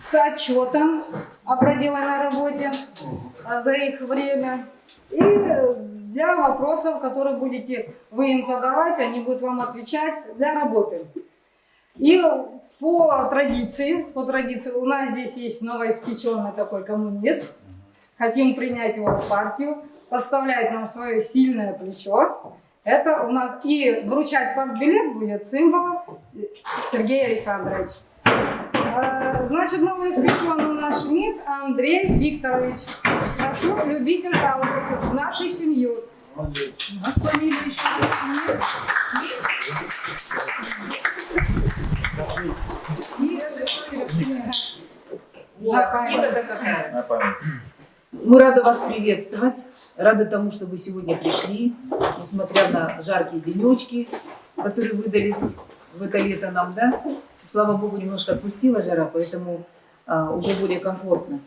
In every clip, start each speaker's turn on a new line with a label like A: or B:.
A: с отчетом о проделанной работе а, за их время. И для вопросов, которые будете вы им задавать, они будут вам отвечать для работы. И по традиции, по традиции, у нас здесь есть новоиспеченный такой коммунист. Хотим принять его в партию, подставляет нам свое сильное плечо. Это у нас и вручать партбилет будет символом Сергей Александрович. Значит, новоиспеченный наш МИД Андрей Викторович. Прошу, любитель работать в нашу семью. Фамилию еще.
B: Мы рады вас приветствовать, рады тому, что вы сегодня пришли, несмотря на жаркие денечки, которые выдались в это лето нам, да? Слава Богу, немножко отпустила жара, поэтому а, уже более комфортно.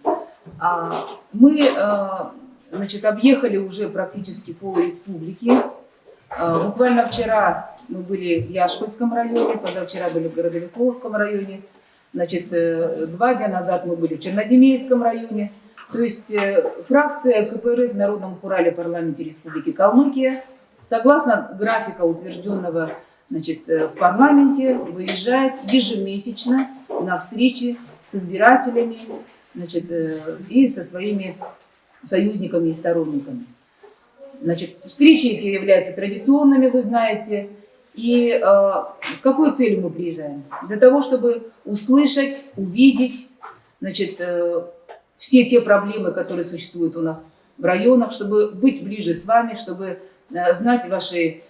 B: А, мы, а, значит, объехали уже практически пол республики. А, буквально вчера мы были в Яшпольском районе, позавчера были в Городовиковском районе, значит, э, два дня назад мы были в Черноземейском районе. То есть э, фракция КПРФ в Народном Хурале парламенте Республики Калмыкия, согласно графика, утвержденного значит, э, в парламенте, выезжает ежемесячно на встречи с избирателями значит, э, и со своими союзниками и сторонниками. Значит, встречи эти являются традиционными, вы знаете. И э, с какой целью мы приезжаем? Для того, чтобы услышать, увидеть, значит, э, все те проблемы, которые существуют у нас в районах, чтобы быть ближе с вами, чтобы э, знать ваши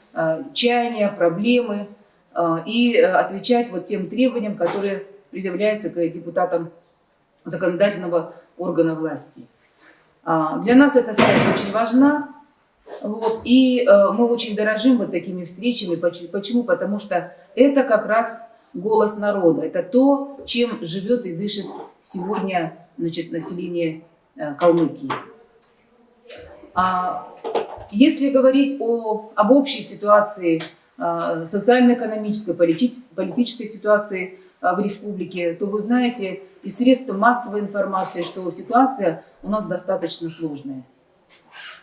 B: чаяния, проблемы э, и э, отвечать вот тем требованиям, которые предъявляются к депутатам законодательного органа власти. А, Для нас эта связь очень важна, вот, и э, мы очень дорожим вот такими встречами. Поч- Почему? Потому что это как раз голос народа, это то, чем живет и дышит сегодня значит, население э, Калмыкии. А, если говорить о, об общей ситуации, э, социально-экономической, политической, политической ситуации э, в республике, то вы знаете из средств массовой информации, что ситуация у нас достаточно сложная.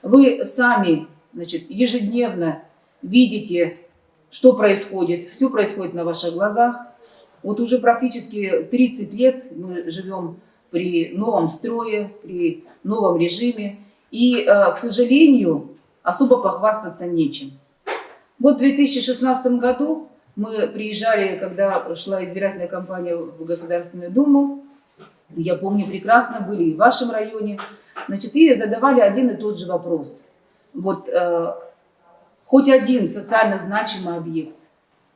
B: Вы сами значит, ежедневно видите, что происходит, все происходит на ваших глазах. Вот уже практически 30 лет мы живем при новом строе, при новом режиме. И, э, к сожалению, особо похвастаться нечем. Вот в 2016 году мы приезжали, когда шла избирательная кампания в Государственную Думу. Я помню прекрасно, были и в вашем районе. Значит, и задавали один и тот же вопрос. Вот э, хоть один социально значимый объект,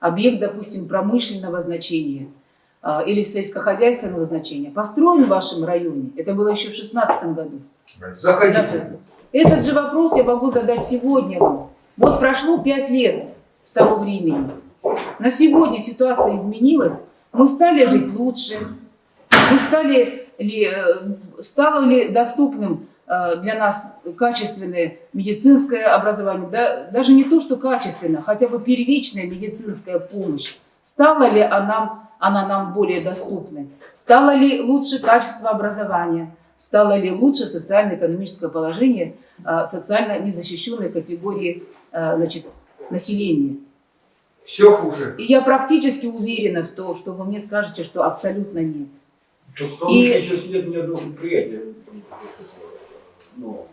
B: объект, допустим, промышленного значения э, или сельскохозяйственного значения, построен в вашем районе, это было еще в 2016 году.
C: Заходите.
B: Этот же вопрос я могу задать сегодня вам. Вот прошло пять лет с того времени. На сегодня ситуация изменилась. Мы стали жить лучше. Мы стали ли, э, стало ли доступным э, для нас качественное медицинское образование, да, даже не то, что качественно, хотя бы первичная медицинская помощь, стала ли она, она нам более доступной, стало ли лучше качество образования, стало ли лучше социально-экономическое положение социально незащищенной категории э, значит, населения.
C: Все хуже.
B: И я практически уверена в том, что вы мне скажете, что абсолютно нет.
D: Калмыкии
B: И-
D: сейчас нет ни одного предприятия. Ну,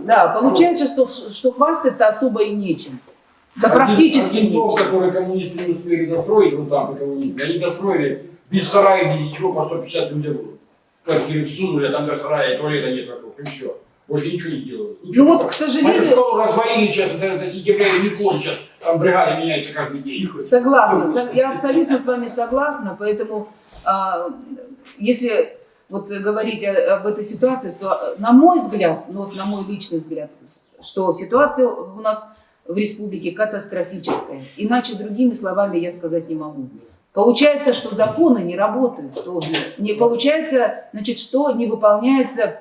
B: Да, получается, что, что хвастать-то особо и нечем. Да
D: один-
B: практически
D: один дом, который коммунисты не успели достроить, вот там, коммунисты, они достроили без сарая, без ничего, по 150 людям квартиры всунули, а там даже сарая туалета нет вокруг, и все. Больше ничего не делают.
B: Ну
D: Ничего.
B: вот, к сожалению,
D: школу развалили сейчас до, до сентября и не кончат. Там бригада меняется каждый день.
B: согласна, со- я абсолютно с вами согласна, поэтому а, если вот говорить об этой ситуации, то, на мой взгляд, ну вот на мой личный взгляд, что ситуация у нас в республике катастрофическая. Иначе другими словами я сказать не могу. Получается, что законы не работают, что не получается, значит, что не выполняются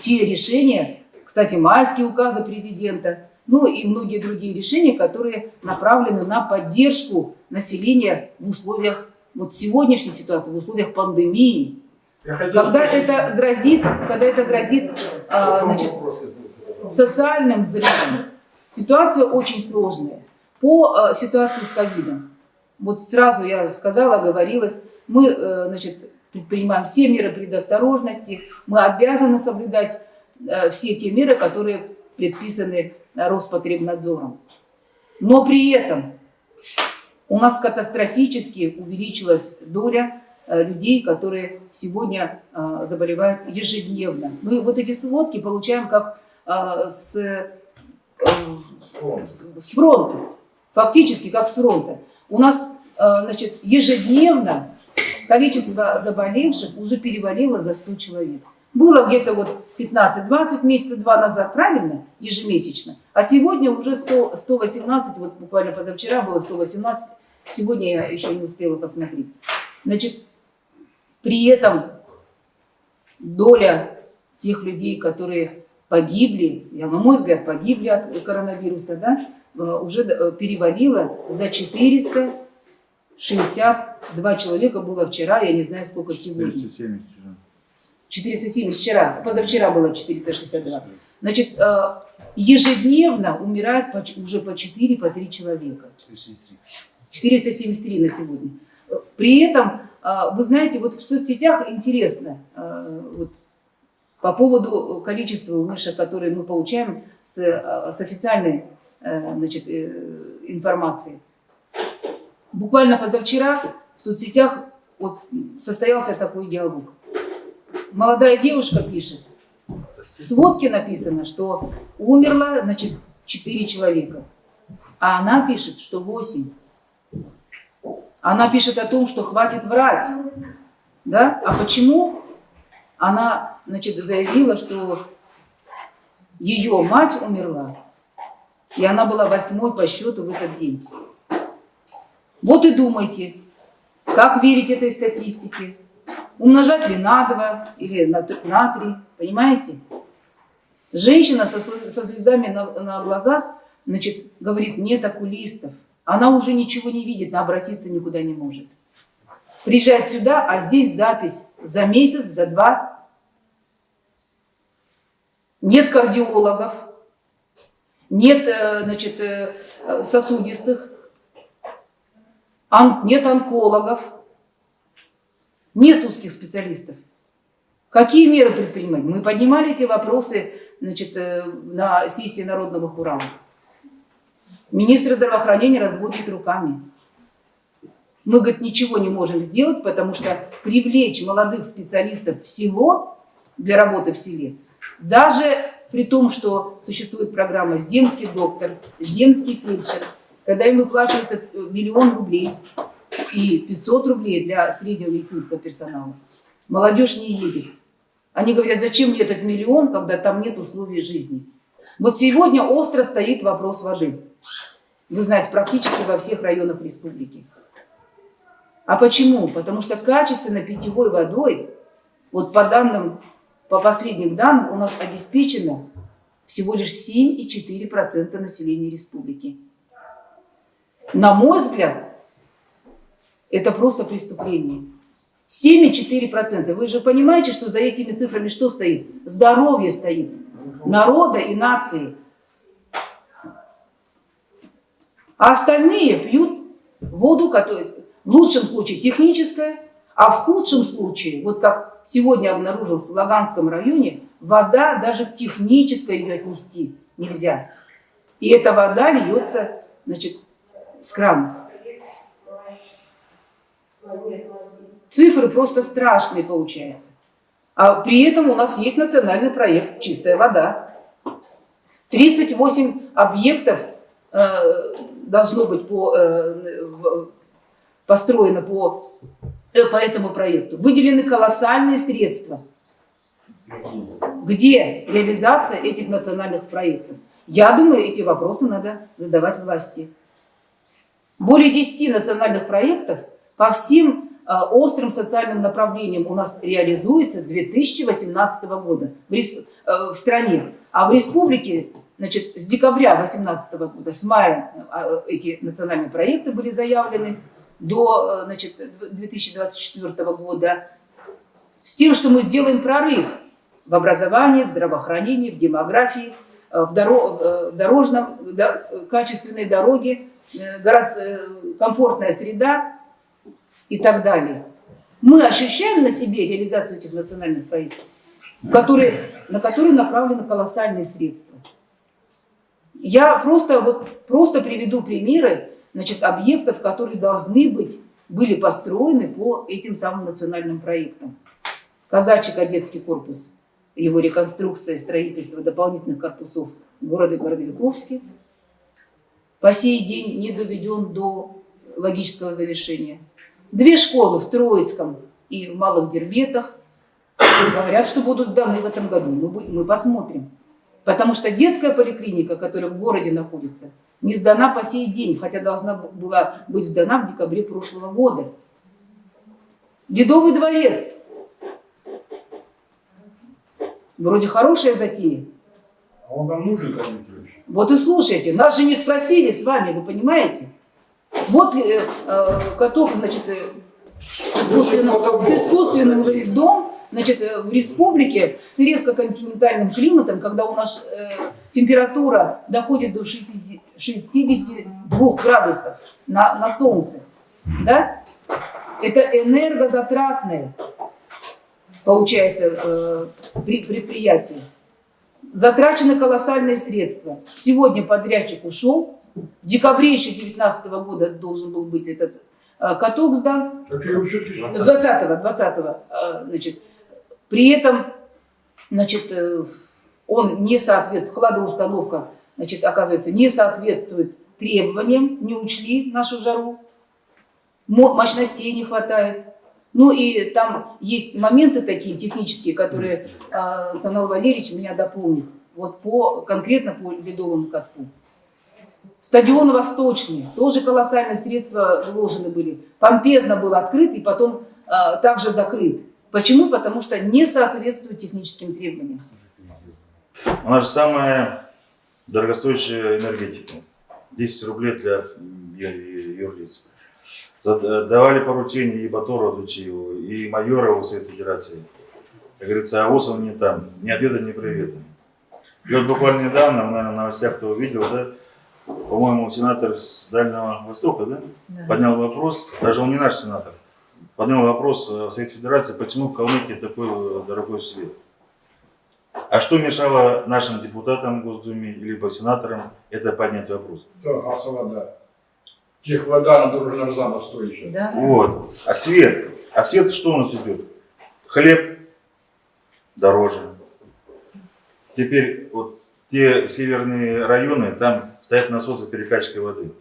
B: те решения, кстати, майские указы президента, ну и многие другие решения, которые направлены на поддержку населения в условиях вот сегодняшней ситуации, в условиях пандемии. Когда это грозит, когда это грозит а, значит, социальным взрывом, ситуация очень сложная. По э, ситуации с ковидом, вот сразу я сказала, говорилось, мы э, значит, предпринимаем все меры предосторожности, мы обязаны соблюдать э, все те меры, которые предписаны э, Роспотребнадзором. Но при этом у нас катастрофически увеличилась доля э, людей, которые сегодня заболевают ежедневно. Мы вот эти сводки получаем как с, с фронта, фактически как с фронта. У нас значит, ежедневно количество заболевших уже перевалило за 100 человек. Было где-то вот 15-20 месяца два назад, правильно, ежемесячно. А сегодня уже 100, 118, вот буквально позавчера было 118, сегодня я еще не успела посмотреть. Значит, при этом доля тех людей, которые погибли, я, на мой взгляд, погибли от коронавируса, да, э, уже э, перевалила за 462 человека было вчера, я не знаю, сколько сегодня.
E: 270 уже.
B: 470 вчера, позавчера было 462. Значит, э, ежедневно умирает уже по 4, по 3 человека.
E: 473.
B: 473 на сегодня. Э, При этом, э, вы знаете, вот в соцсетях интересно, вот, по поводу количества умерших, которые мы получаем с, с официальной значит, информации. Буквально позавчера в соцсетях вот, состоялся такой диалог. Молодая девушка пишет, в сводке написано, что умерло, значит, 4 человека. А она пишет, что 8. Она пишет о том, что хватит врать. Да? А почему? Она, значит, заявила, что ее мать умерла, и она была восьмой по счету в этот день. Вот и думайте, как верить этой статистике. Умножать ли на 2 или на, т- на 3, понимаете? Женщина со, со слезами на, на глазах значит, говорит, нет окулистов. Она уже ничего не видит, она обратиться никуда не может. Приезжает сюда, а здесь запись за месяц, за два. Нет кардиологов, нет э, значит, э, сосудистых, нет онкологов, нет узких специалистов. Какие меры предпринимать? Мы поднимали эти вопросы значит, э, на сессии Народного Хурала. Министр здравоохранения разводит руками. Мы, говорит, ничего не можем сделать, потому что привлечь молодых специалистов в село для работы в селе, даже при том, что существует программа «Земский доктор», «Земский фельдшер», когда им выплачивается э, миллион рублей и 500 рублей для среднего медицинского персонала, молодежь не едет. Они говорят, зачем мне этот миллион, когда там нет условий жизни. Вот сегодня остро стоит вопрос воды. Вы знаете, практически во всех районах республики. А почему? Потому что качественной питьевой водой, вот по данным, по последним данным, у нас обеспечено всего лишь 7,4% населения республики. На мой взгляд, это просто преступление. 7,4%. Вы же понимаете, что за этими цифрами что стоит? Здоровье стоит. Народа и нации. А остальные пьют воду, которая в лучшем случае техническая, а в худшем случае, вот как сегодня обнаружилось в Лаганском районе, вода даже к технической ее отнести нельзя. И эта вода льется, значит, с. Цифры просто страшные получаются. А при этом у нас есть национальный проект «Чистая вода». 38 объектов э, должно быть по, э, в- построено по, э, по этому проекту. Выделены колоссальные средства. Где реализация этих национальных проектов? Я думаю, эти вопросы надо задавать власти. Более 10 национальных проектов по всем э, острым социальным направлениям у нас реализуется с 2018 года э, в стране. А в республике значит, с декабря 2018 года, с мая э, эти национальные проекты были заявлены до значит, 2024 года. с тем, что мы сделаем прорыв в образовании, в здравоохранении, в демографии, в, доро- э, в дорожном, до- качественной дороге, э, город- э, комфортная среда и так далее. Мы ощущаем на себе реализацию этих национальных проектов, которые, на которые направлены колоссальные средства. Я просто, вот, просто приведу примеры значит, объектов, которые должны быть, были построены по этим самым национальным проектам. Казачий кадетский корпус, его реконструкция строительство дополнительных корпусов в городе Городовиковске по сей день не доведен до логического завершения. Две школы в Троицком и в Малых Дербетах говорят, что будут сданы в этом году. Мы, мы посмотрим. Потому что детская поликлиника, которая в городе находится, не сдана по сей день, хотя должна была быть сдана в декабре прошлого года. Ледовый дворец. Вроде хорошая затея.
D: А он нам нужен кому-нибудь?
B: Вот и слушайте, нас же не спросили с вами, вы понимаете? Вот э, э, каток, значит, э, с искусственным, с искусственным льдом, значит, э, в республике с резко-континентальным климатом, когда у нас э, температура доходит до 60 62 градусов на, на солнце, да? Это энергозатратное, получается, э, при- предприятие. Затрачены колоссальные средства. Сегодня подрядчик ушел. В декабре еще 2019 года должен был быть этот э, каток сдан.
D: Так что все-таки
B: 20-го, 20-го, э, значит. При этом, значит, э, он не соответствует, хладоустановка, значит, оказывается, не соответствует требованиям, не учли нашу жару. Мо- Мощностей не хватает. Ну и там есть моменты такие технические, которые э, Санал Валерьевич меня дополнит. Вот по, конкретно по ледовому катку. Стадион Восточный, тоже колоссальные средства вложены были. Помпезно был открыт и потом э, также закрыт. Почему? Потому что не соответствует техническим требованиям.
E: У нас же самая дорогостоящая энергетика. 10 рублей для юрлиц. Давали поручение и Батору Дучиеву, и Майорову Совет Федерации. Как говорится, а ВОЗ он не там. Ни ответа, ни привета. И вот буквально недавно, наверное, в новостях кто увидел, да, по-моему, сенатор с Дальнего Востока, да, поднял вопрос, даже он не наш сенатор, поднял вопрос э, в Совет Федерации, почему в Калмыкии такой э, дорогой свет. А что мешало нашим депутатам в Госдуме, либо сенаторам это поднять вопрос?
D: Да, газ, вода. Тех вода, она должна разно стоить сейчас.
B: Да?
E: Вот. А свет? А свет что у нас идет? Хлеб дороже. Теперь вот те северные районы, там стоят насосы перекачки воды.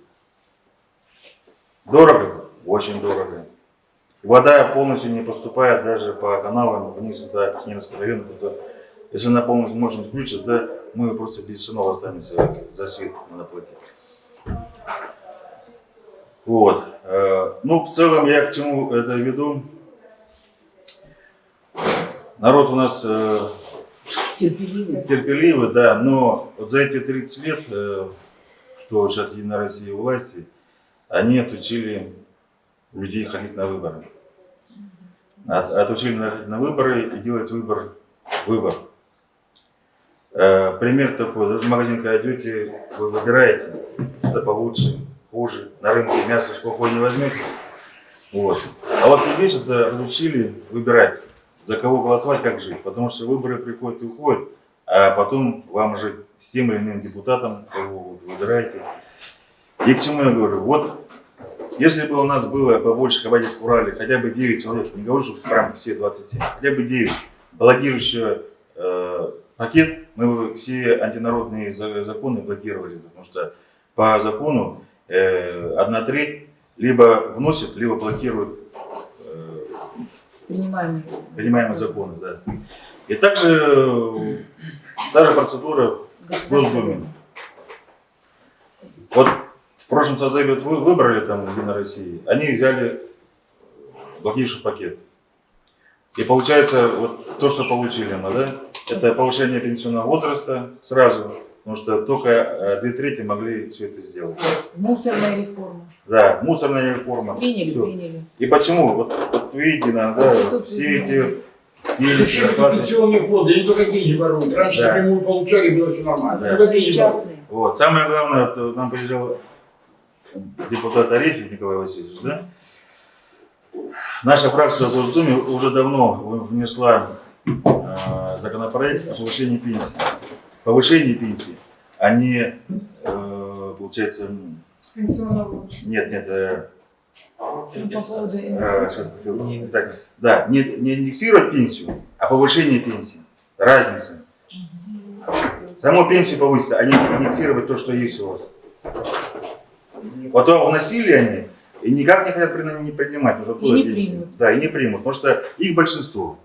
E: Дорого? Очень дорого. Вода полностью не поступает даже по каналам вниз до Кемеровского района. потому что Если она полностью мощность включит, да, мы просто без шинов останемся за свет надо платить. Вот. Э, Ну, в целом, я к чему это веду? Народ у нас э,
B: Терпеливый.
E: терпеливый, да, но вот за эти 30 лет, э, что сейчас Единая Россия власти, они отучили людей ходить на выборы. От- Отучили на выборы и делать выбор, выбор. Пример такой, даже в магазин, когда идете, вы выбираете, что-то получше, хуже, на рынке мясо спокойно не возьмете. Вот. А вот месяца разучили выбирать, за кого голосовать, как жить. Потому что выборы приходят и уходят, а потом вам жить с тем или иным депутатом, кого вы выбираете. И к чему я говорю? Вот если бы у нас было побольше хватит в Урале, хотя бы 9 человек, не говорю, что прям все 27, хотя бы 9, блокирующего э, пакет, мы бы все антинародные за- законы блокировали, потому что по закону одна треть либо вносит, либо блокирует э,
B: Принимаемый.
E: принимаемые законы. Да. И также э, та же процедура в Госдуме. Вот в прошлом созыве вот вы выбрали там Единой России, они взяли блокирующий пакет. И получается, вот то, что получили мы, да, это повышение пенсионного возраста сразу, потому что только э, две трети могли все это сделать.
B: Мусорная реформа.
E: Да, мусорная реформа.
B: Приняли,
E: Всё.
B: приняли.
E: И почему? Вот, вот видите, наверное, да,
B: Институт
E: все эти
D: пенсионные фонды, они только деньги воруют. Раньше
E: Да.
D: напрямую получали, было все нормально.
E: Да.
D: Только деньги воруют.
B: Частные.
E: Вот. Самое главное, вот, нам приезжал депутат Арефьев Николай Васильевич, да? Наша фракция в Госдуме уже давно внесла э, законопроект о повышении пенсии. Повышении пенсии, а не, э, получается, нет, нет, э,
B: Ну, по поводу
E: э, так, да, не, не индексировать пенсию, а повышение пенсии. Разница. Саму пенсию повысить, а не индексировать то, что есть у вас. Потом вносили они и никак не хотят не принимать. Уже
B: И не
E: деньги.
B: примут.
E: Да, и не примут, потому что их большинство.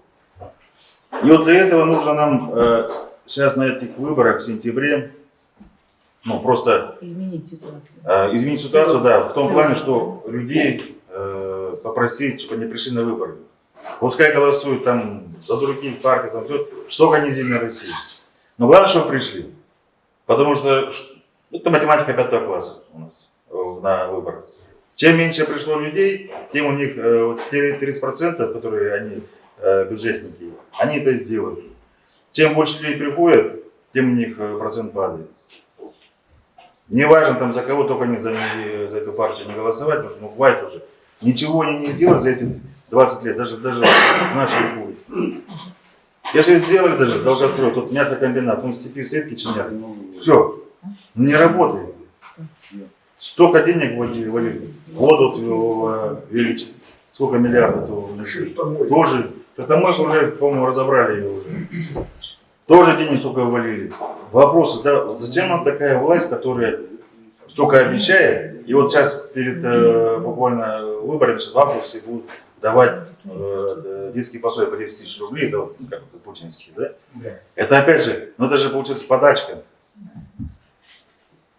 E: И вот для этого нужно нам э, сейчас на этих выборах в сентябре, ну просто
B: Изменить ситуацию.
E: Э, изменить ситуацию, да, в том плане, что людей э, попросить, чтобы они пришли на выборы. Пускай голосуют там за других партий, там все, что они Единой России. Но главное, чтобы пришли. Потому что это математика пятого класса у нас э, на выборах. Чем меньше пришло людей, тем у них э, вот те 30%, которые они э, бюджетники, они это сделают. Чем больше людей приходят, тем у них э, процент падает. Не важно там за кого, только не за, не за эту партию не голосовать, потому что ну хватит уже. Ничего они не сделали за эти 20 лет, даже, даже в нашей республике. Если сделали даже долгострой, тут мясокомбинат, он степи сетки чинят. Все, не работает. Столько денег вводили, ввалили. Воду э, величие. Сколько миллиардов то внесли. Тоже. Автомойку уже, по-моему, разобрали ее уже. Тоже денег столько ввалили. Вопросы, да, зачем нам такая власть, которая только обещает, и вот сейчас перед э, буквально выборами, сейчас в августе будут давать э, детские пособия по 10 тысяч рублей, да, как это, путинские, да?
D: Да.
E: Это опять же, ну это же получается подачка.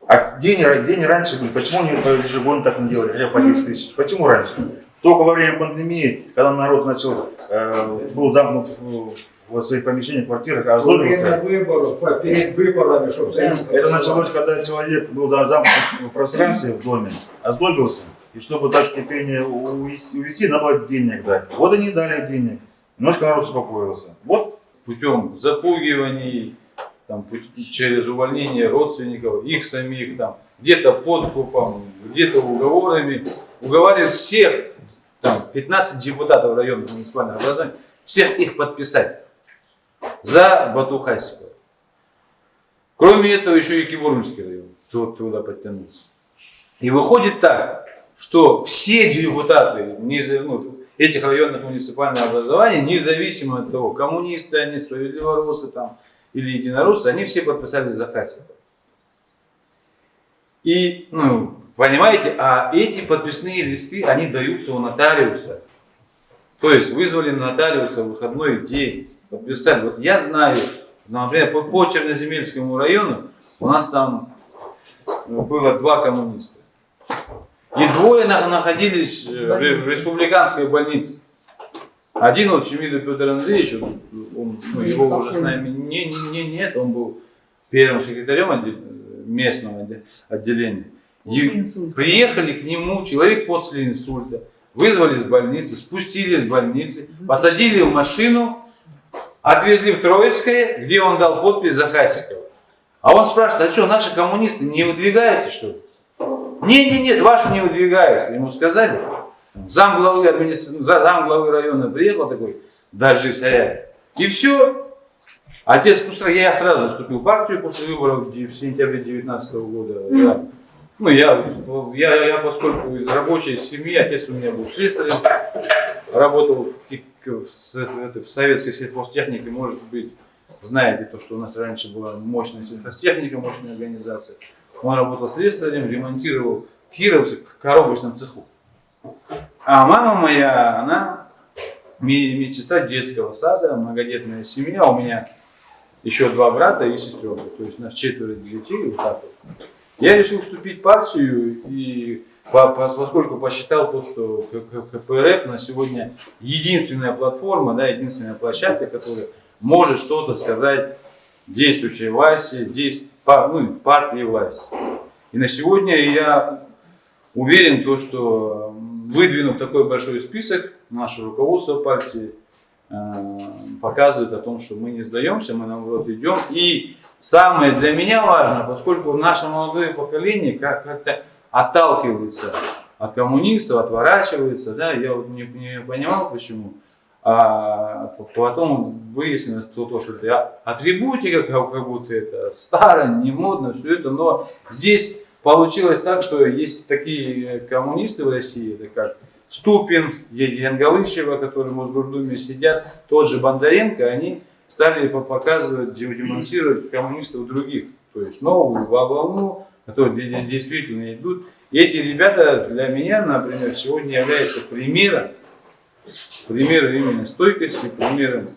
E: А где они, где они раньше были? Почему они по- ежегодно так не делали, хотя по 10 тысяч? Почему раньше? Только во время пандемии, когда народ начал, э, был замкнут в, в своих помещениях, квартирах, а
C: время
E: озлобился.
C: выборов, перед выборами, чтобы
E: Это началось, когда человек был да, замкнут в пространстве в доме, озлобился, и чтобы точки кипения увести, увести, надо было денег дать. Вот они дали денег. Немножко народ успокоился. Вот
F: путем запугиваний, там, через увольнение родственников, их самих, там, где-то подкупом, где-то уговорами, уговаривают всех, там, 15 депутатов районных муниципальных образований, всех их подписать за Бату Хасикова. Кроме этого, еще и Кибурмский район ту- туда подтянулся. И выходит так, что все депутаты ну, этих районных муниципальных образований, независимо от того, коммунисты они, справедливоросы там, или единороссы, они все подписались за Хасикова. И, ну, понимаете, а эти подписные листы, они даются у нотариуса. То есть вызвали нотариуса в выходной день, подписали. Вот я знаю, например, по, по Черноземельскому району у нас там ну, было два коммуниста. И двое на- находились э, в ре- в республиканской больнице. Один вот Чемидов Петр Андреевич, он, он, ну, его уже с нами не, не, не- нет, он был первым секретарем отде- местного отде- отделения.
B: Инсульта.
F: приехали к нему, человек после инсульта, вызвали из больницы, спустили из больницы, посадили в машину, отвезли в Троицкое, где он дал подпись за Хасикова. А он спрашивает, а что, наши коммунисты не выдвигаются, что ли? Не, не, нет, ваши не выдвигаются. Ему сказали. Зам главы, администра... зам главы района приехал такой, Даржи Саря. И все. Отец, пустя- я сразу вступил в партию после выборов в сентябре 2019 года. Я, ну, я, я, я, поскольку из рабочей семьи, отец у меня был слесарем, работал в, в, это, в советской сельхозтехнике, может быть, знаете то, что у нас раньше была мощная сельхозтехника, мощная организация. Он работал слесарем, ремонтировал кировцы в коробочном цеху. А мама моя, она ме- медсестра детского сада, многодетная семья. У меня еще два брата и сестренка. То есть у нас четверо детей. Вот так вот. Я решил вступить в партию и по- по- поскольку посчитал то, что КПРФ на сегодня единственная платформа, да, единственная площадка, которая может что-то сказать действующей власти, действ- па- ну, партии власти. И на сегодня я уверен, то, что выдвинув такой большой список, наше руководство партии э, показывает о том, что мы не сдаемся, мы наоборот идем. И самое для меня важно, поскольку наше молодое поколение как- как-то отталкивается от коммунистов, отворачивается, да, я вот не, не понимал почему. А потом выяснилось то, то, что это атрибутика, как, будто это старо, не модно, все это, но здесь получилось так, что есть такие коммунисты в России, это как Ступин, Янгалышева, которые в Мосгордуме сидят, тот же Бондаренко, они стали по- показывать, де- демонстрировать коммунистов других, то есть новую вол- волну, которые де- действительно идут. И эти ребята для меня, например, сегодня являются примером, примером именно стойкости, примером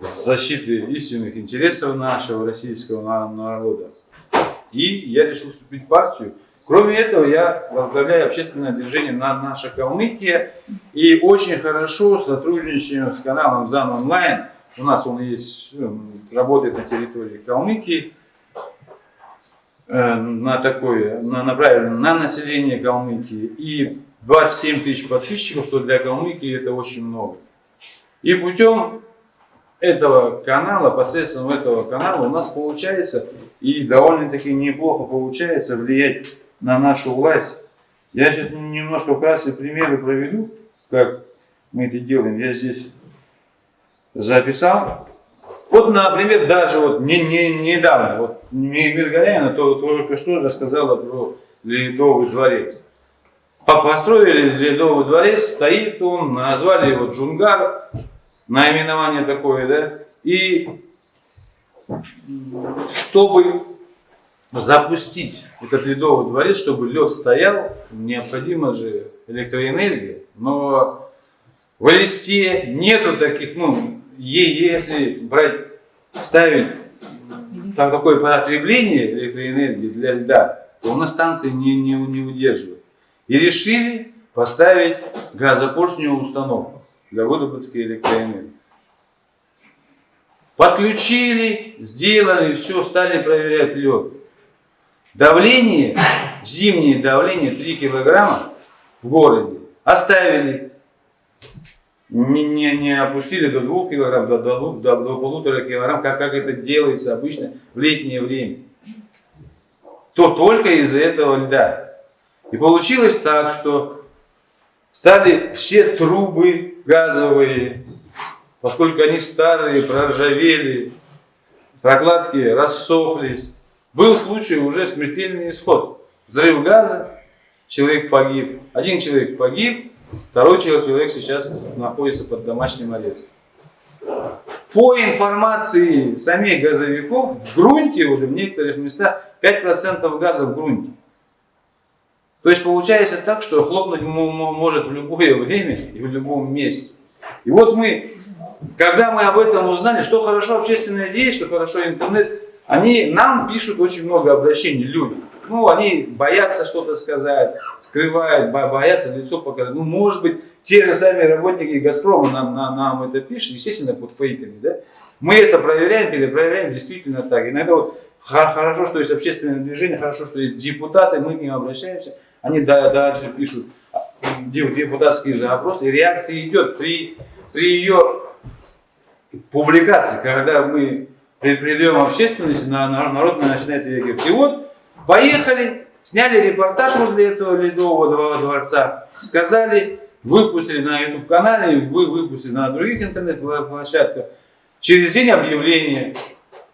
F: защиты истинных интересов нашего российского на- народа. И я решил вступить в партию. Кроме этого, я возглавляю общественное движение «На наша Калмыкия». И очень хорошо сотрудничаем с каналом ЗАН Онлайн. У нас он есть, э, работает на территории Калмыкии. Э, На такое, на, направлено на население Калмыкии. И 27 тысяч подписчиков, что для Калмыкии это очень много. И путем этого канала, посредством этого канала у нас получается и довольно-таки неплохо получается влиять на нашу власть. Я сейчас немножко вкратце примеры проведу, как мы это делаем. Я здесь записал. Вот, например, даже вот не, не, недавно, вот Миргаляна то, только что рассказала про Ледовый дворец. По- Построили Ледовый дворец, стоит он, назвали его Джунгар, наименование такое, да, и чтобы запустить этот ледовый дворец, чтобы лед стоял, необходима же электроэнергия. Но в Элисте нету таких, ну, е- если брать, ставить так, такое потребление электроэнергии для льда, то у нас станции не, не, не удерживают. И решили поставить газопоршневую установку для выработки электроэнергии. Подключили, сделали, все, стали проверять лед. Давление, зимнее давление 3 килограмма в городе оставили. Не, не, не опустили до 2 килограмм, до, до, до, до полутора килограмм, как, как это делается обычно в летнее время. То только из-за этого льда. И получилось так, что стали все трубы газовые, поскольку они старые, проржавели, прокладки рассохлись. Был случай уже смертельный исход. Взрыв газа, человек погиб. Один человек погиб, второй человек сейчас находится под домашним арестом. По информации самих газовиков, в грунте уже в некоторых местах 5% газа в грунте. То есть получается так, что хлопнуть может в любое время и в любом месте. И вот мы, когда мы об этом узнали, что хорошо общественная деятельность, что хорошо интернет, они нам пишут очень много обращений, люди. Ну, они боятся что-то сказать, скрывают, бо- боятся лицо показать. Ну, может быть, те же сами работники Газпрома нам, нам, нам это пишут, естественно, под фейками, да? Мы это проверяем, перепроверяем, действительно так. Иногда вот хо- хорошо, что есть общественное движение, хорошо, что есть депутаты, мы к ним обращаемся, они да- дальше пишут а, де- депутатские запросы, и реакция идет при, при ее публикации, когда мы при- придаем общественности, на, на- народ начинает реагировать. И вот поехали, сняли репортаж возле этого ледового дво- дворца, сказали, выпустили на YouTube канале, вы выпустили на других интернет-площадках. Через день объявление.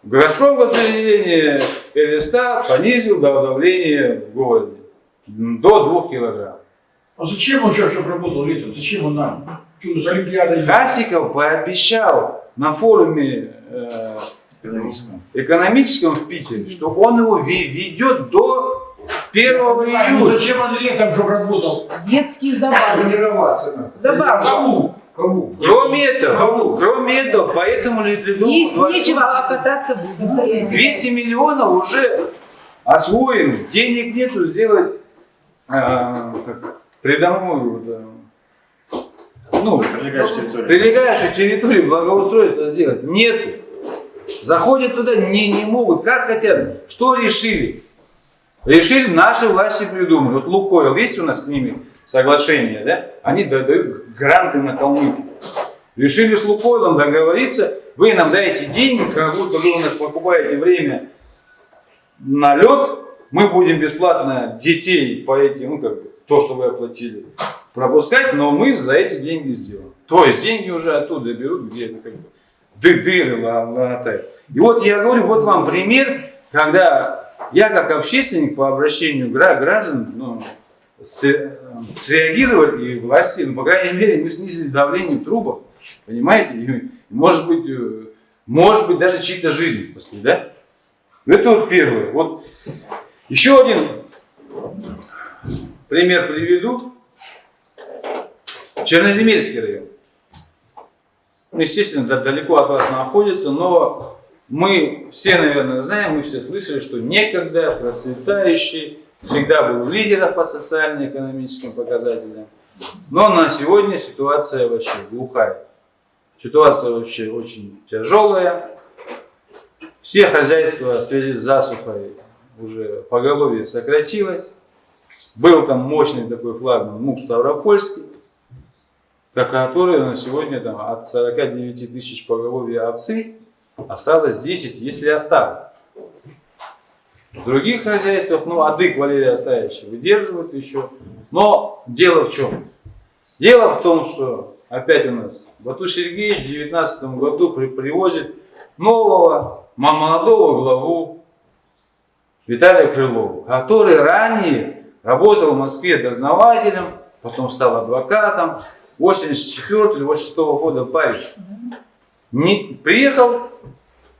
F: Газпром распределение ЛСТ понизил дав- давление в городе до 2 килограмм.
D: А зачем он сейчас, работал летом? Зачем он нам? Что, с Олимпиадой?
F: Хасиков пообещал на форуме э,
E: Экономическом.
F: экономическом в Питере, что он его ве- ведет до 1
D: Ну
F: июля.
D: зачем он летом, чтобы работал?
B: Детские забавы.
C: Тренироваться надо.
B: Забавы.
D: Кому?
C: Кому?
F: Кроме этого,
C: Кому?
F: кроме этого, поэтому Ледовому
B: Есть
F: дворцу
B: нечего, а кататься будем.
F: 200 миллионов уже освоены. Денег нету сделать как, придомовую, вот, а, ну,
E: Прилегающая история.
F: прилегающую территорию благоустройства сделать. Нету. Заходят туда, не, не могут, как хотят. Что решили? Решили, наши власти придумали. Вот Лукойл, есть у нас с ними соглашение, да? Они дают гранты на Калмыкию. Решили с Лукойлом договориться, вы нам даете деньги, как будто вы у нас покупаете время на лед, мы будем бесплатно детей по этим, ну как бы, то, что вы оплатили, пропускать, но мы за эти деньги сделаем. То есть деньги уже оттуда берут, где это как бы ды дыры ла- латают. И вот я говорю, вот вам пример, когда я как общественник по обращению гра- граждан ну, среагировали, и власти, ну, по крайней мере, мы снизили давление в трубах, понимаете? И, может быть, э, может быть, даже чьи-то жизни спасли, да? Это вот первое. Вот еще один пример приведу. Черноземельский район. Ну, естественно, да- далеко от вас находится, но мы все, наверное, знаем, мы все слышали, что некогда процветающий, всегда был лидером по социально-экономическим показателям. Но на сегодня ситуация вообще глухая. Ситуация вообще очень тяжелая. Все хозяйства в связи с засухой уже поголовье сократилось. Был там мощный такой флагман МУП Ставропольский, который на сегодня там, от 49 тысяч поголовья овцы осталось 10, если осталось. В других хозяйствах, ну, адык Валерия Оставича выдерживают еще. Но дело в чем? Дело в том, что опять у нас Бату Сергеевич в 2019 году при- привозит нового мо- молодого главу Виталия Крылова, который ранее работал в Москве дознавателем, потом стал адвокатом. 84 или 86 года парень. Не, приехал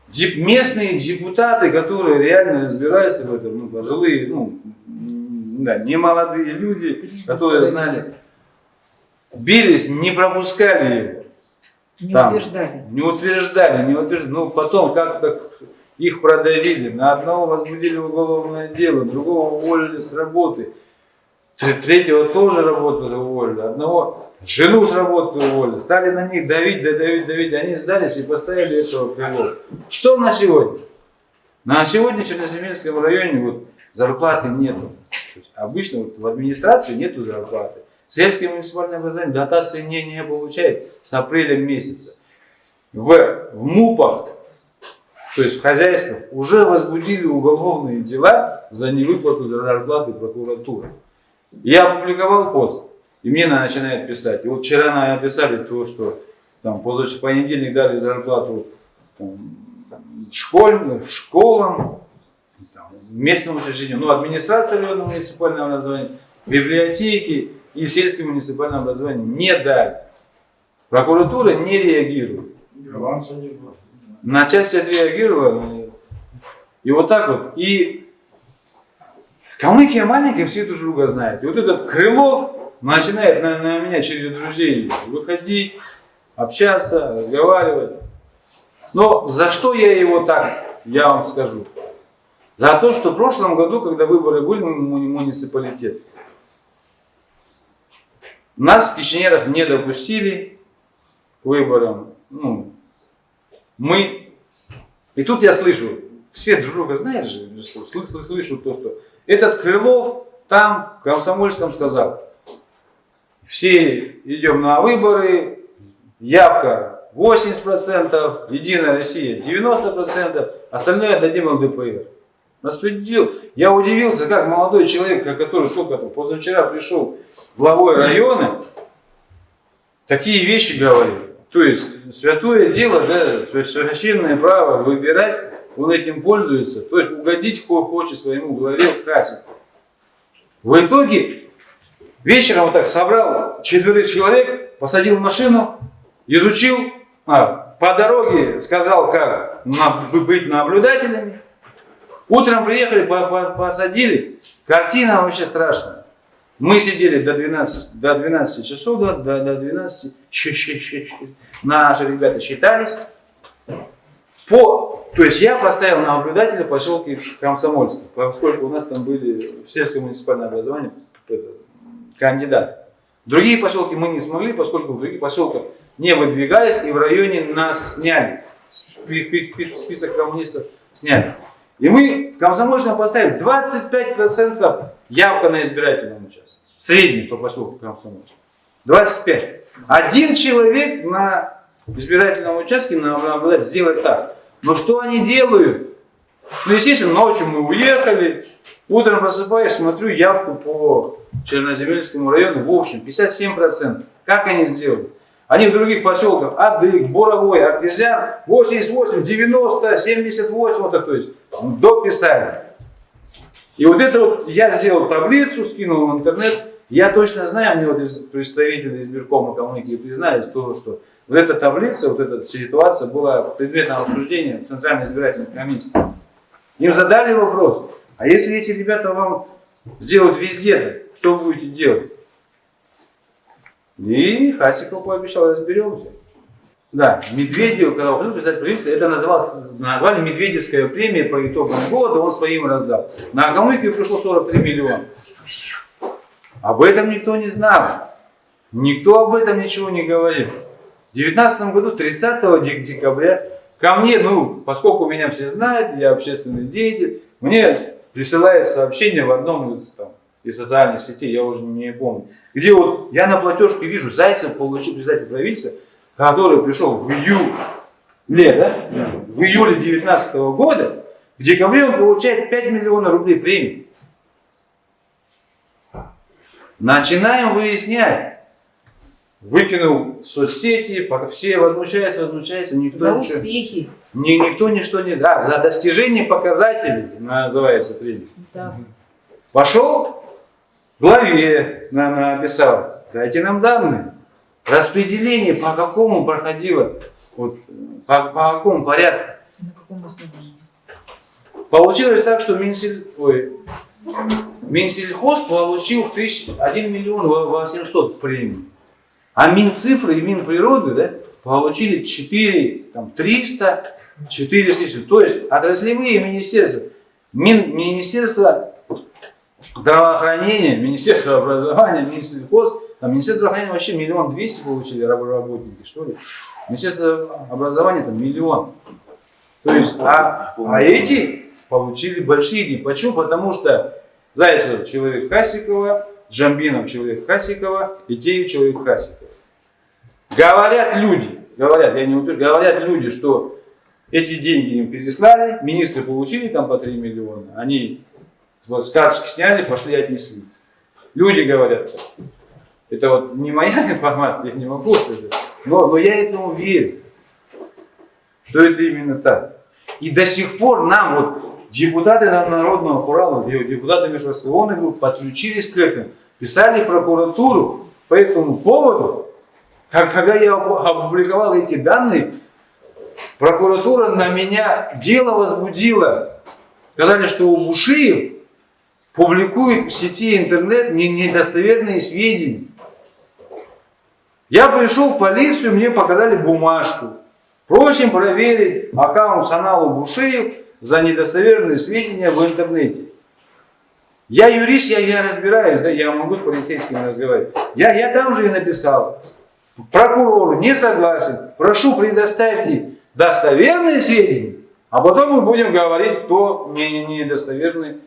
F: деп- местные депутаты, которые реально разбираются в этом, ну, пожилые, ну, да, не молодые люди, которые знали, бились, не пропускали его.
B: Не
F: Там.
B: утверждали.
F: Не утверждали, не утверждали. Ну, потом как-то их продавили. На одного возбудили уголовное дело, другого уволили с работы. Тре- Третьего тоже работу уволили. Одного жену с работы уволили. Стали на них давить, да давить, давить. Они сдались и поставили этого крыло. Что на сегодня? На сегодня в Черноземельском районе вот зарплаты нету. Обычно вот в администрации нету зарплаты. Сельское муниципальное образование дотации не, не получает с апреля месяца. В, в МУПах, то есть в хозяйствах, уже возбудили уголовные дела за невыплату зарплаты прокуратуры. Я опубликовал пост, и мне начинают писать. И вот вчера написали то, что там позавчера понедельник дали зарплату там, школь, в школам, там, местному учреждению, ну, администрация районного муниципального образования, библиотеки и сельское муниципальное образование не дали. Прокуратура не реагирует. На часть отреагировала. И вот так вот. И Калмыкия маленькая, все друг друга знают. И вот этот Крылов начинает на, на меня через друзей выходить, общаться, разговаривать. Но за что я его так, я вам скажу. За то, что в прошлом году, когда выборы были в муни- муниципалитет, нас в Кишинерах не допустили к выборам. Ну, мы... И тут я слышу, все друг друга знают же, слышу то, что этот Крылов там, в Комсомольском сказал, все идем на выборы, явка 80%, Единая Россия 90%, остальное отдадим ЛДПР. Распределил. Я удивился, как молодой человек, который только позавчера пришел главой района, такие вещи говорит. То есть святое дело, да, священное право выбирать, он этим пользуется. То есть угодить кого хочет своему главе хватит. В итоге вечером вот так собрал четверых человек, посадил машину, изучил, а, по дороге сказал, как на- быть наблюдателями. Утром приехали, по- по- посадили. Картина вообще страшная. Мы сидели до 12, до 12 часов, до, до 12, щ- щ- щ- щ. наши ребята считались. По, то есть я поставил на наблюдателя поселке Комсомольский, поскольку у нас там были в сельское муниципальное образование кандидаты. Другие поселки мы не смогли, поскольку в других поселках не выдвигались и в районе нас сняли. Спи- спи- спи- Список коммунистов сняли. И мы в Комсомольском поставили 25% явка на избирательном участке. Средний по поселку Комсомольск. 25. Один человек на избирательном участке надо сделать так. Но что они делают? Ну, естественно, ночью мы уехали, утром просыпаюсь, смотрю явку по Черноземельскому району, в общем, 57%. Как они сделали? Они в других поселках, Адык, Боровой, Артезиан, 88, 90, 78, вот так, то есть, дописали. И вот это вот я сделал таблицу, скинул в интернет. Я точно знаю, мне вот из представителей избиркома коммуники признались, то, что вот эта таблица, вот эта ситуация была предметом обсуждения в Центральной избирательной комиссии. Им задали вопрос, а если эти ребята вам сделают везде, что вы будете делать? И Хасиков пообещал, разберемся. Да, Медведев, когда уходил писать правительство, это называлось, назвали Медведевская премия по итогам года, он своим раздал. На экономику пришло 43 миллиона. Об этом никто не знал. Никто об этом ничего не говорил. В 2019 году, 30 дек- декабря, ко мне, ну, поскольку меня все знают, я общественный деятель, мне присылают сообщение в одном из, там, из социальных сетей, я уже не помню, где вот я на платежке вижу, Зайцев получил председатель правительства, который пришел в июле, да? в июле 2019 года, в декабре он получает 5 миллионов рублей премии. Начинаем выяснять. Выкинул в соцсети, все возмущаются, возмущаются, никто
B: За
F: ничего-
B: успехи.
F: ни- никто ничто не да, за достижение показателей называется премия.
B: Да.
F: Пошел главе на, написал, дайте нам данные. Распределение по какому проходило, вот, по, по какому порядку.
B: На каком основании?
F: Получилось так, что Минсель, ой, Минсельхоз получил в тысяч, 1 миллион во- 800 премий. А Минцифры и Минприроды да, получили 4, там, 300, 4 с лишним. То есть отраслевые министерства, Мин, Министерство здравоохранения, Министерство образования, Минсельхоз, там Министерство здравоохранения вообще миллион двести получили раб- работники, что ли. Министерство образования там миллион. То есть, а, а эти получили большие деньги. Почему? Потому что Зайцев человек Хасикова, Джамбинов человек Хасикова, Итеев человек Хасикова. Говорят люди, говорят, я не утверждаю, говорят люди, что эти деньги им переслали, министры получили там по 3 миллиона, они вот с карточки сняли, пошли и отнесли. Люди говорят, это вот не моя информация, я не могу сказать, но, но я этому верю, что это именно так. И до сих пор нам вот депутаты на- Народного Урала, де- депутаты межфракционных групп подключились к этому, писали прокуратуру по этому поводу. Когда я опу- опубликовал эти данные, прокуратура на меня дело возбудила. Сказали, что у Бушиев публикует в сети интернет не- недостоверные сведения. Я пришел в полицию, мне показали бумажку. Просим проверить аккаунт Саналу Бушиев за недостоверные сведения в интернете. Я юрист, я, я разбираюсь, да, я могу с полицейскими разговаривать. Я, я там же и написал. Прокурору не согласен. Прошу, предоставьте достоверные сведения, а потом мы будем говорить, кто не, не, недостоверный.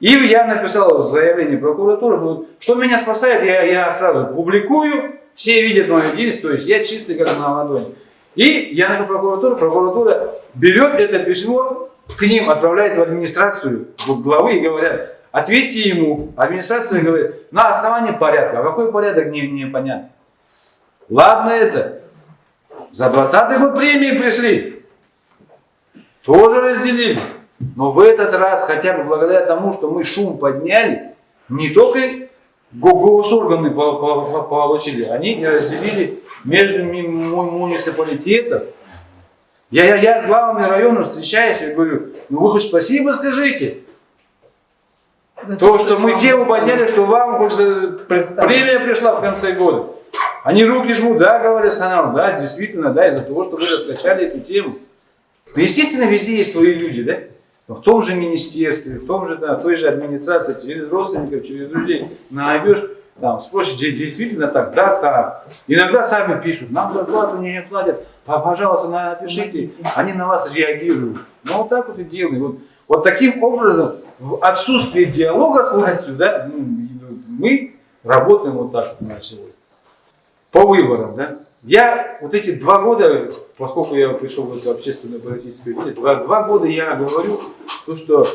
F: И я написал заявление прокуратуры, ну, что меня спасает, я, я сразу публикую, все видят мою деятельность, то есть я чистый как на ладони. И я на прокуратуру, прокуратура берет это письмо, к ним отправляет в администрацию главы и говорят, ответьте ему. Администрация говорит, на основании порядка. А какой порядок, не, непонятно. Ладно это. За 20 год премии пришли. Тоже разделили. Но в этот раз, хотя бы благодаря тому, что мы шум подняли, не только го- госорганы по- по- по- получили, они и разделили между муниципалитетом. Я, я, я с главами районов встречаюсь и говорю, ну вы хоть спасибо скажите.
B: За
F: То, что мы
B: вам
F: тему подняли, что вам э, премия пришла в конце года. Они руки жмут, да, говорят Санам, да, действительно, да, из-за того, что вы раскачали эту тему. Ну, естественно, везде есть свои люди, да? Но в том же министерстве, в том же, да, той же администрации, через родственников, через друзей найдешь, там, спросишь, «Де- действительно так, да, так. Иногда сами пишут, нам зарплату не платят, «Па- пожалуйста, напишите. Они на вас реагируют. Ну, вот так вот и делают. Вот, вот таким образом, в отсутствие диалога с властью, да, ну, мы работаем вот так вот на сегодня. По выборам, да. я вот эти два года, поскольку я пришел в эту общественную политическую деятельность, два, два года я говорю, то, что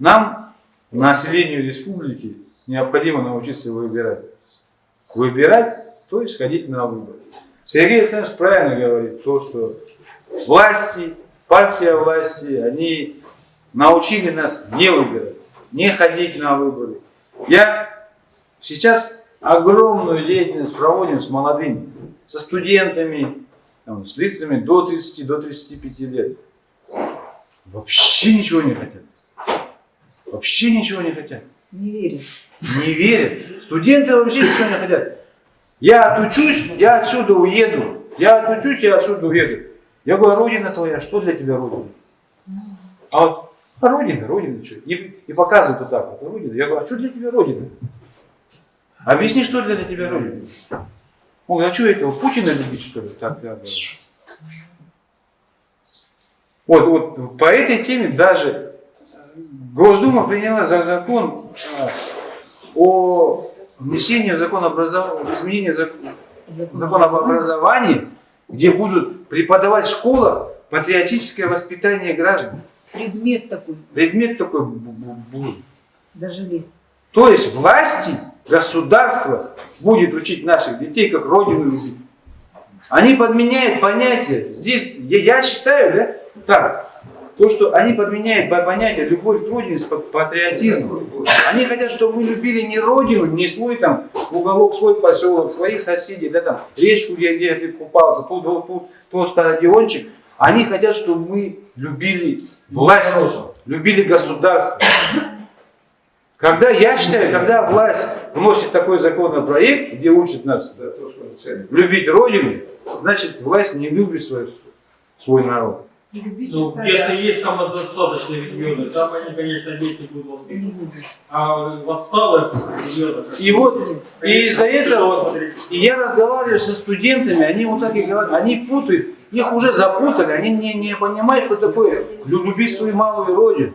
F: нам, населению республики, необходимо научиться выбирать. Выбирать, то есть ходить на выборы. Сергей Александрович правильно говорит, то, что власти, партия власти, они научили нас не выбирать, не ходить на выборы. Я сейчас огромную деятельность проводим с молодыми, со студентами, там, с лицами до 30, до 35 лет. Вообще ничего не хотят. Вообще ничего не хотят.
B: Не верю.
F: Не верят. Студенты вообще ничего не хотят. Я отучусь, я отсюда уеду. Я отучусь, я отсюда уеду. Я говорю, а родина твоя, что для тебя родина? А вот, а родина, родина, что? И, и показывают вот так вот, родина. Я говорю, а что для тебя родина? Объясни, что для тебя родина? Он говорит, а что этого, Путина любить, что ли? Так, я говорю. Вот, вот по этой теме даже Госдума приняла за закон а, о внесении в закон образования, изменении в зак- закон об образовании, где будут преподавать в школах патриотическое воспитание граждан.
B: Предмет такой,
F: Предмет такой бу- бу- будет.
B: даже лезть.
F: То есть власти, государство будет учить наших детей, как родину любить. Они подменяют понятие. Здесь, я, я считаю, да, так, то, что они подменяют по- понятие любовь к родине с патриотизмом. Они хотят, чтобы мы любили не родину, не свой там уголок, свой поселок, своих соседей, да, там, речку, где, где ты купался, тут, тут, тут, тот стадиончик. Они хотят, чтобы мы любили власть, любили государство. Когда, я считаю, когда власть вносит такой законопроект, где учит нас
C: Да, то, что ценит.
F: любить Родину, значит, власть не любит свой, свой народ.
G: Ну, где-то есть самодостаточные регионы, там они, конечно, дети будут воспитываться. А в отсталых регионах...
F: И вот, и из-за этого, вот, и я разговариваю со студентами, они вот так и говорят, они путают, их уже запутали, они не, не понимают, что такое любить свою малую родину.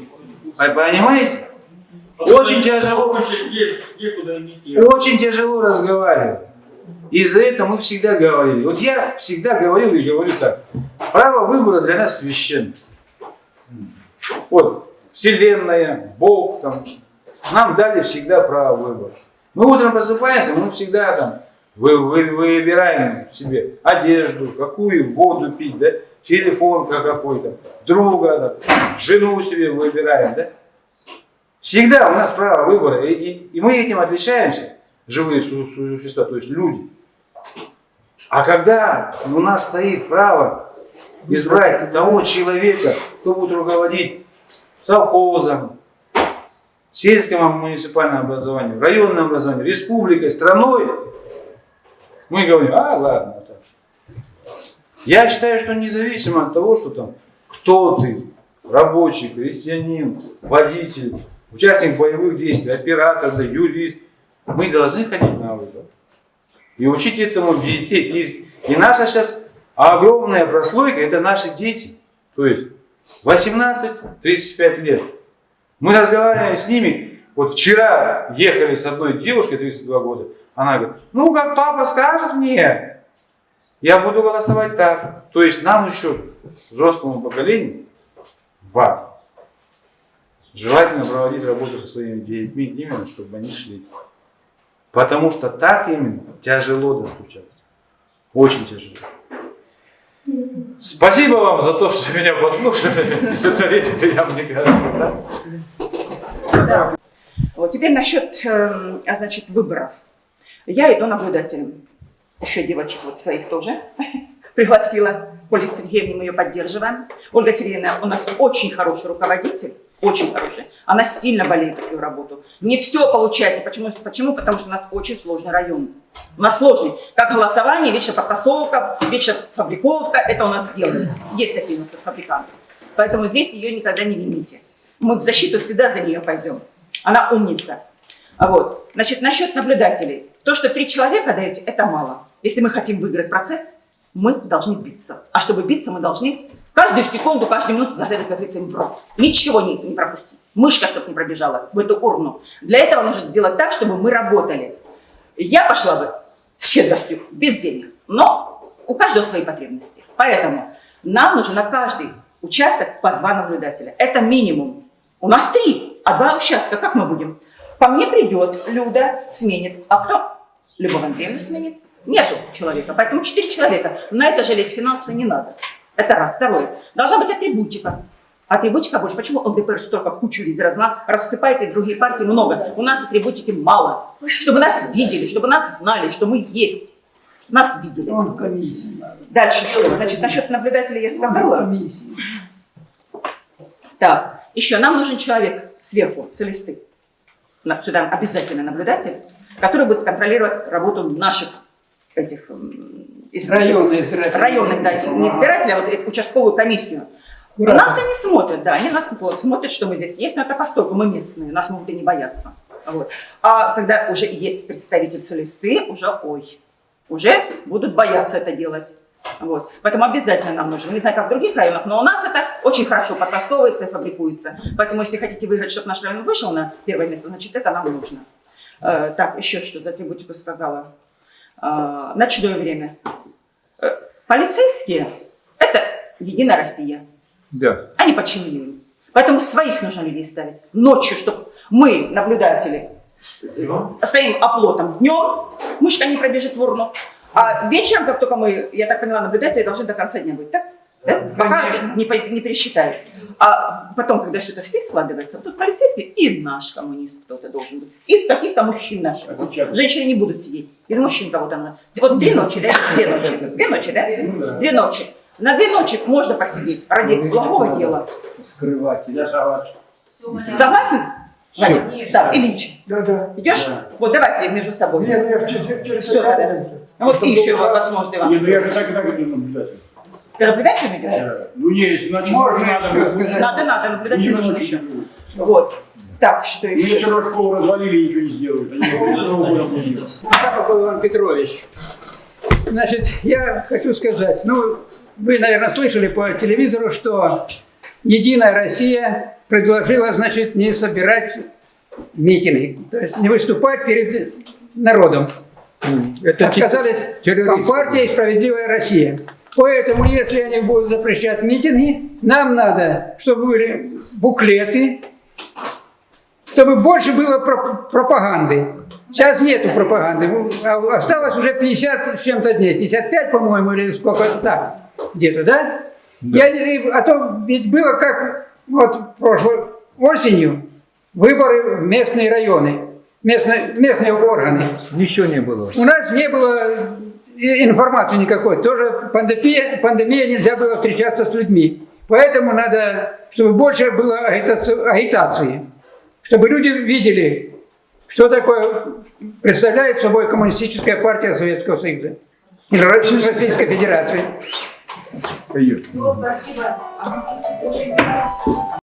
F: А Понимаете? Очень тяжело. Очень тяжело разговаривать. И из-за этого мы всегда говорили. Вот я всегда говорил и говорю так. Право выбора для нас священно. Вот, Вселенная, Бог, там, нам дали всегда право выбора. Мы утром просыпаемся, мы всегда там вы, вы- выбираем себе одежду, какую воду пить, да, телефон как какой-то, друга, да, жену себе выбираем, да. Всегда у нас право выбора, и, и- и мы этим отличаемся, живые су- существа, то есть люди. А когда у нас стоит право избрать того человека, кто будет руководить совхозом, сельским муниципальным образованием, районным образованием, республикой, страной, мы говорим, а ладно. так». Я считаю, что независимо от того, что там, кто ты, рабочий, крестьянин, водитель, участник боевых действий, оператор, да, юрист, мы должны ходить на выборы. И учить этому детей. И, и наша сейчас огромная прослойка – это наши дети. То есть 18-35 лет. Мы разговариваем с ними. Вот вчера ехали с одной девушкой, 32 года. Она говорит, ну как папа скажет мне, я буду голосовать так. То есть нам еще, взрослому поколению, вам, желательно проводить работу со своими детьми, именно чтобы они шли. Потому что так именно тяжело достучаться. Очень тяжело. Спасибо вам за то, что меня послушали. Это я, мне кажется, да?
H: Да. Вот теперь насчет, эм, а, значит, выборов. Я иду наблюдателем. Еще девочек вот своих тоже пригласила. Ольга Сергеевна, мы ее поддерживаем. Ольга Сергеевна у нас очень хороший руководитель, очень хороший. Она сильно болеет за свою работу. Не все получается. Почему? Почему? Потому что у нас очень сложный район. У нас сложный. Как голосование, вечно подтасовка, вечно фабриковка. Это у нас делают. Есть такие у нас фабриканты. Поэтому здесь ее никогда не вините. Мы в защиту всегда за нее пойдем. Она умница. Вот. Значит, насчет наблюдателей. То, что три человека даете, это мало. Если мы хотим выиграть процесс, мы должны биться. А чтобы биться, мы должны каждую секунду, каждую минуту заглядывать, как говорится, им в рот. Ничего не, не пропустить. Мышка, чтобы не пробежала в эту урну. Для этого нужно сделать так, чтобы мы работали. Я пошла бы с щедростью, без денег. Но у каждого свои потребности. Поэтому нам нужно на каждый участок по два наблюдателя. Это минимум. У нас три, а два участка. Как мы будем? Ко мне придет Люда, сменит. А кто? Любовь Андреевна сменит. Нету человека. Поэтому четыре человека. На это жалеть финансы не надо. Это раз. Второе. Должна быть атрибутика. Атрибутика больше. Почему ЛДПР столько кучу везде разма, рассыпает, и другие партии много? У нас атрибутики мало. Чтобы нас видели, чтобы нас знали, что мы есть. Нас видели. Дальше что? Значит, насчет наблюдателя я сказала. Так, еще нам нужен человек сверху. На- Сюда обязательно наблюдатель, который будет контролировать работу наших этих м, избирателей. Районных, да, не избирателей, а вот участковую комиссию. Нас они смотрят, да, они нас вот, смотрят, что мы здесь есть, но это постольку мы местные, нас могут и не бояться. Вот. А когда уже есть представитель целисты, уже ой, уже будут бояться это делать. Вот. Поэтому обязательно нам нужно. Не знаю, как в других районах, но у нас это очень хорошо подрастовывается и фабрикуется. Поэтому, если хотите выиграть, чтобы наш район вышел на первое место, значит, это нам нужно. Э, так, еще что за атрибутику сказала. Э, ночное время. Э, полицейские – это Единая Россия.
F: Да.
H: Они подчинены. Поэтому своих нужно людей ставить. Ночью, чтобы мы, наблюдатели, стоим оплотом днем, мышка не пробежит в урну. А вечером, как только мы, я так поняла, наблюдатели должны до конца дня быть, так? Да? Пока не, не пересчитают. А потом, когда все это все складывается, тут полицейский и наш коммунист кто-то должен быть. Из каких-то мужчин наших. Вот Женщины не будут сидеть. Из мужчин кого-то надо. Вот две ночи, да? Две ночи. Две ночи, да? Две ночи. На две ночи можно посидеть ради благого дела.
C: Я согласен.
H: Согласен? Ваня? Так, Ильич,
C: Да, да.
H: идешь? Вот давайте между собой.
C: Нет, нет, через, через
H: Всё, да, да. Вот и еще возможно,
I: Не,
H: Иван.
I: ну я же так и так иду наблюдатель.
H: Ты наблюдателем идешь?
I: Ну не, если ночью можно, надо бы.
H: Надо, надо, наблюдатель
I: ночью.
H: Вот. Так, что
I: Мне все
H: еще?
I: равно школу развалили и ничего не сделают. Они делают.
J: Шапов Иван Петрович. Значит, я хочу сказать, ну, вы, наверное, слышали по телевизору, что Единая Россия предложила, значит, не собирать митинги, то есть не выступать перед народом. Это Отказались Компартия и Справедливая Россия. Поэтому, если они будут запрещать митинги, нам надо, чтобы были буклеты, чтобы больше было проп- пропаганды. Сейчас нету пропаганды. А Осталось уже 50 с чем-то дней. 55, по-моему, или сколько так. Где-то, да? Я, не- а то ведь было как вот прошлой осенью выборы в местные районы, местные, местные органы.
F: Ничего не было.
J: У нас не было информации никакой. Тоже пандемия, пандемия нельзя было встречаться с людьми. Поэтому надо, чтобы больше было агитаци- агитации. Чтобы люди видели, что такое представляет собой коммунистическая партия Советского Союза. Или Российской Федерации.
H: Спасибо.